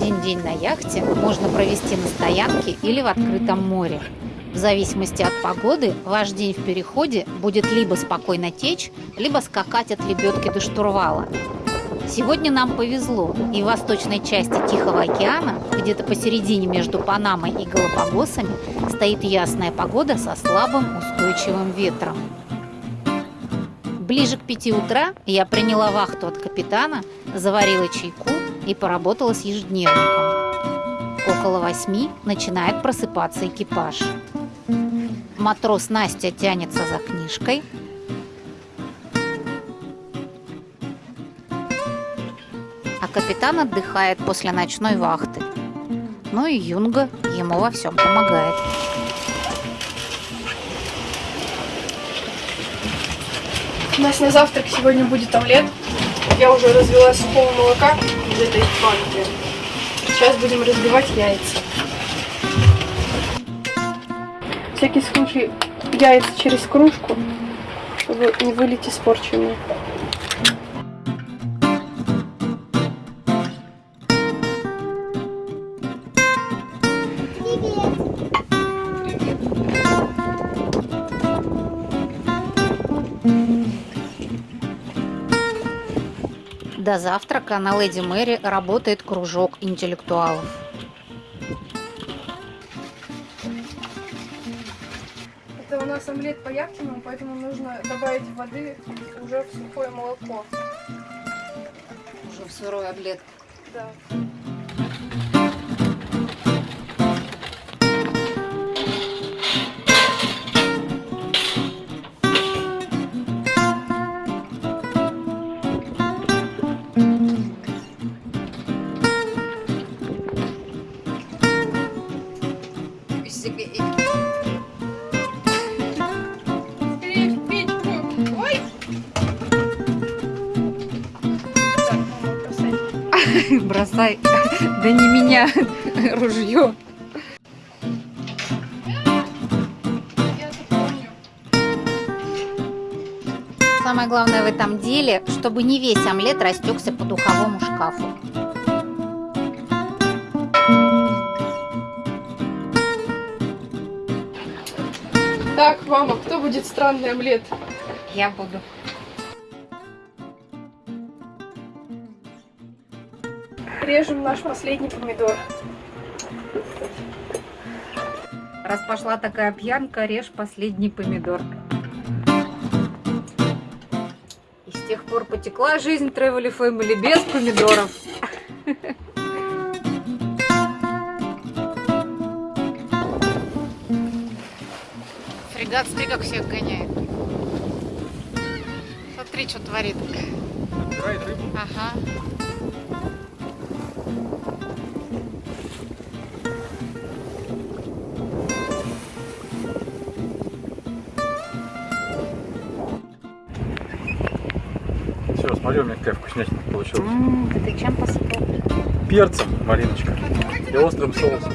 день на яхте можно провести на стоянке или в открытом море. В зависимости от погоды ваш день в переходе будет либо спокойно течь, либо скакать от лебедки до штурвала. Сегодня нам повезло, и в восточной части Тихого океана, где-то посередине между Панамой и Галапагосами, стоит ясная погода со слабым устойчивым ветром. Ближе к пяти утра я приняла вахту от капитана, заварила чайку и поработала с ежедневником. Около восьми начинает просыпаться экипаж. Матрос Настя тянется за книжкой, а капитан отдыхает после ночной вахты. Ну и Юнга ему во всем помогает. У нас на завтрак сегодня будет омлет. Я уже развела сухого молока из этой банки. Сейчас будем разбивать яйца. всякий случай яйца через кружку, чтобы не вылить испорченные. До завтрака на Леди Мэри работает кружок интеллектуалов. Это у нас омлет по яхтенному, поэтому нужно добавить воды уже в сухое молоко. Уже в сырой омлет. Да. бросай. Да не меня, ружье. Самое главное в этом деле, чтобы не весь омлет растекся по духовому шкафу. Так, мама, кто будет странный омлет? Я буду. Режем наш последний помидор. Раз пошла такая пьянка, режь последний помидор. И с тех пор потекла жизнь Travel Family без помидоров. Фрегат, смотри, как всех гоняет. Смотри, что творит. Ага. Все, смотри, у меня какая вкуснятина получилась. М, да ты чем посыпал? Перцем, Мариночка. И острым соусом.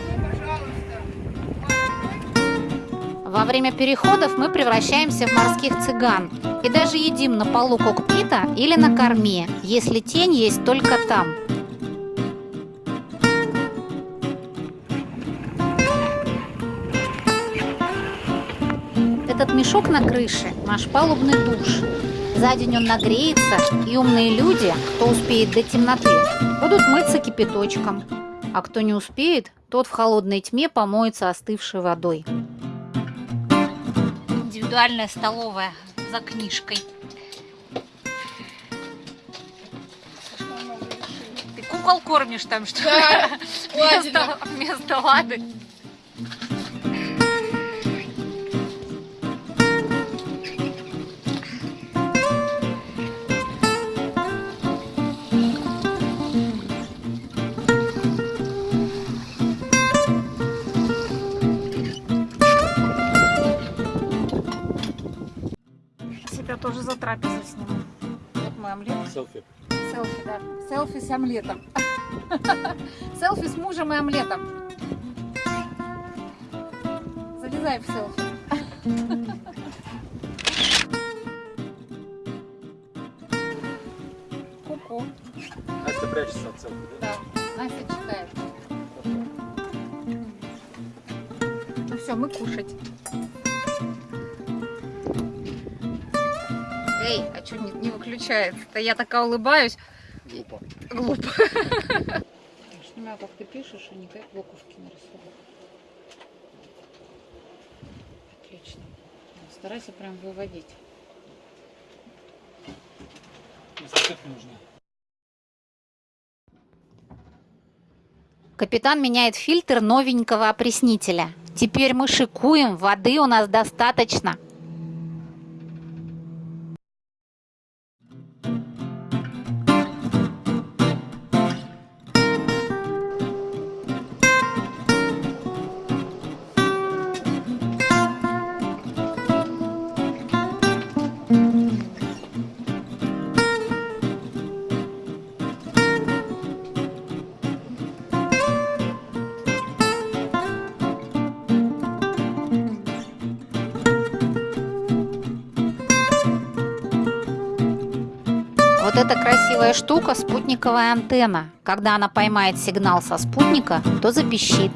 Во время переходов мы превращаемся в морских цыган и даже едим на полу кокпита или на корме, если тень есть только там. Этот мешок на крыше – наш палубный душ. За день он нагреется, и умные люди, кто успеет до темноты, будут мыться кипяточком. А кто не успеет, тот в холодной тьме помоется остывшей водой индивидуальная столовая за книжкой. Ты кукол кормишь там, что ли? Да, Вместо, вместо лады. трапезу сниму. Вот мой омлет. Селфи. Селфи, да. Селфи с омлетом. Селфи с мужем и омлетом. Залезай в селфи. Ку-ку. Настя прячется от селфи, да? Да. Настя читает. Ну все, мы кушать. Эй, а что не, не выключается-то? Я такая улыбаюсь. Глупо. Глупо. Снимаю, как ты пишешь, а не как буковки нарисовал. Отлично. Старайся прям выводить. Нужны. Капитан меняет фильтр новенького опреснителя. Теперь мы шикуем, воды у нас достаточно. Штука – спутниковая антенна. Когда она поймает сигнал со спутника, то запищит.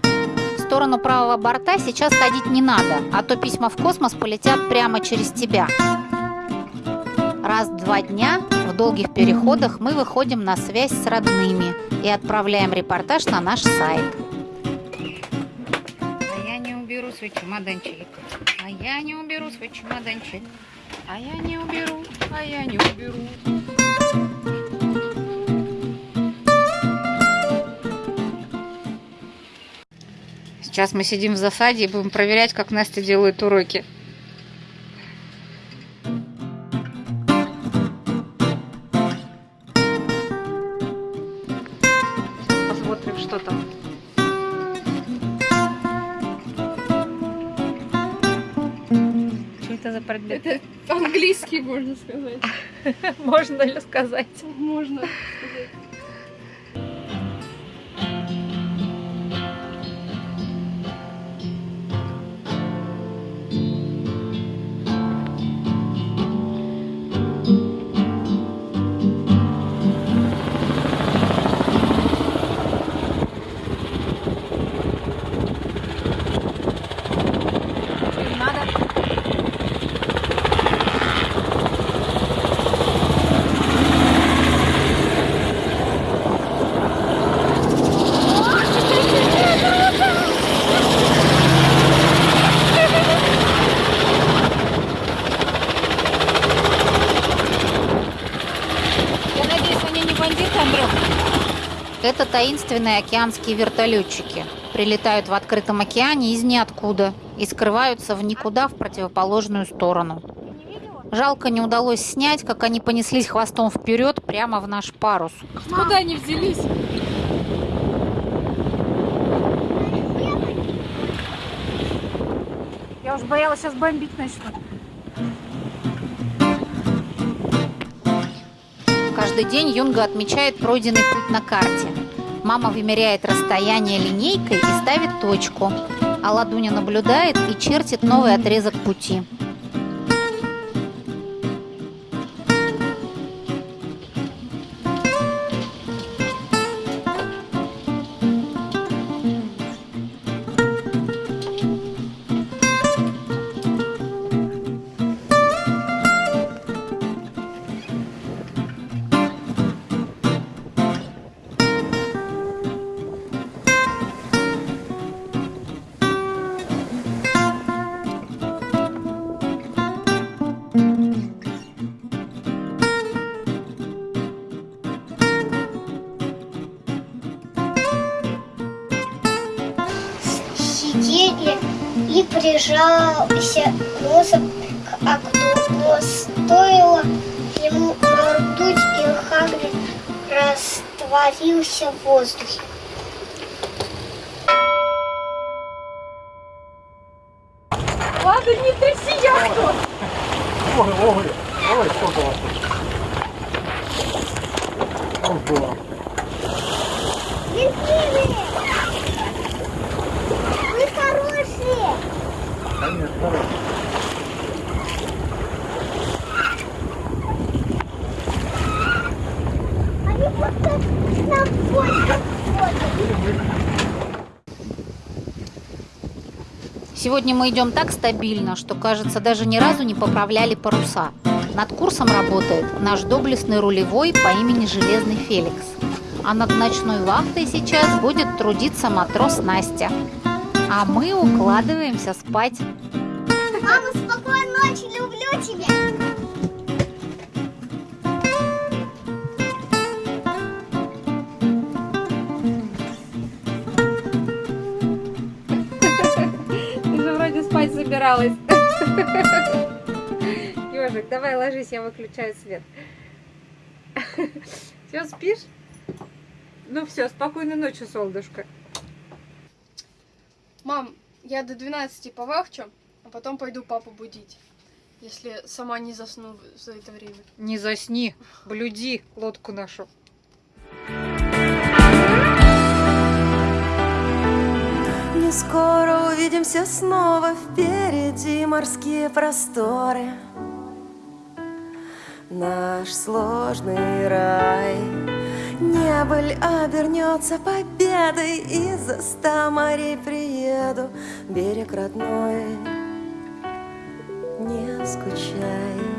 В сторону правого борта сейчас ходить не надо, а то письма в космос полетят прямо через тебя. Раз в два дня в долгих переходах мы выходим на связь с родными и отправляем репортаж на наш сайт. А я не уберу свой чемоданчик. А я не уберу свой чемоданчик. А я не уберу, а я не уберу. Сейчас мы сидим в засаде и будем проверять, как Настя делает уроки. Посмотрим, что там. Что это за предмет? Это английский, можно сказать. Можно ли сказать? Можно сказать. Это таинственные океанские вертолетчики. Прилетают в открытом океане из ниоткуда и скрываются в никуда в противоположную сторону. Жалко не удалось снять, как они понеслись хвостом вперед прямо в наш парус. Куда они взялись? Я уж боялась, сейчас бомбить начнут. Каждый день Юнга отмечает пройденный путь на карте. Мама вымеряет расстояние линейкой и ставит точку, а Ладуня наблюдает и чертит новый отрезок пути. Сидели и прижался носом к окну, но стоило ему моргнуть, и Хагрид растворился в воздухе. Ладно, не тряси яхту. Ой, ой, ой, сколько вас тут. Ого. Сегодня мы идем так стабильно, что, кажется, даже ни разу не поправляли паруса. Над курсом работает наш доблестный рулевой по имени Железный Феликс. А над ночной вахтой сейчас будет трудиться матрос Настя. А мы укладываемся спать. Мама, спокойной ночи, люблю тебя. Собиралась. Ежик, давай ложись, я выключаю свет. Все, спишь? Ну все, спокойной ночи, солнышко. Мам, я до 12 повахчу, а потом пойду папу будить. Если сама не засну за это время. Не засни, блюди лодку нашу. Скоро увидимся снова. Впереди морские просторы. Наш сложный рай. Небыль обернется победой. И за ста морей приеду. Берег родной, не скучай